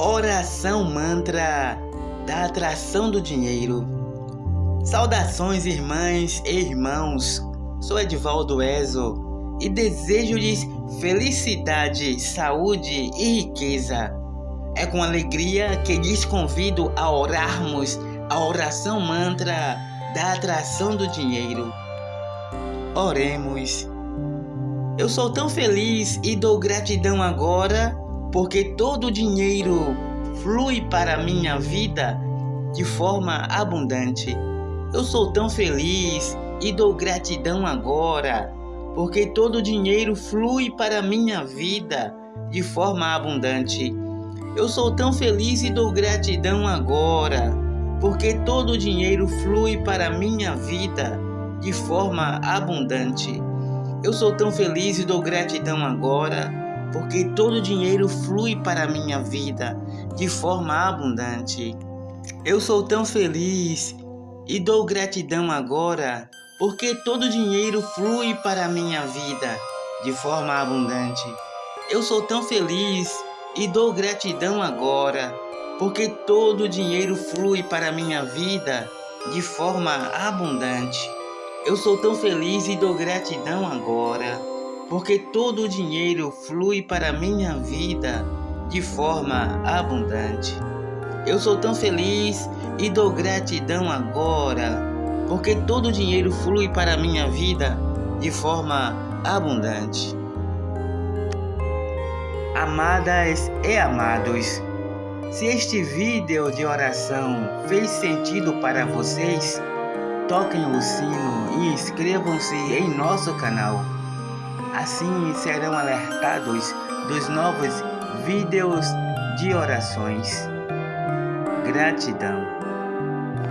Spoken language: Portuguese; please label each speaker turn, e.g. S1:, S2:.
S1: Oração mantra da atração do dinheiro. Saudações, irmãs e irmãos. Sou Edvaldo Ezo e desejo-lhes felicidade, saúde e riqueza. É com alegria que lhes convido a orarmos a oração mantra da atração do dinheiro. Oremos. Eu sou tão feliz e dou gratidão agora porque todo o dinheiro flui para a minha vida de forma abundante. Eu sou tão feliz e dou gratidão agora, porque todo o dinheiro flui para a minha vida de forma abundante. Eu sou tão feliz e dou gratidão agora, porque todo o dinheiro flui para a minha vida de forma abundante. Eu sou tão feliz e dou gratidão agora, porque todo dinheiro flui para a minha vida de forma abundante. Eu sou tão feliz e dou gratidão agora, porque todo dinheiro flui para a minha vida de forma abundante. Eu sou tão feliz e dou gratidão agora, porque todo dinheiro flui para a minha vida de forma abundante. Eu sou tão feliz e dou gratidão agora porque todo o dinheiro flui para minha vida de forma abundante. Eu sou tão feliz e dou gratidão agora, porque todo o dinheiro flui para minha vida de forma abundante. Amadas e amados, se este vídeo de oração fez sentido para vocês, toquem o sino e inscrevam-se em nosso canal. Assim serão alertados dos novos vídeos de orações. Gratidão.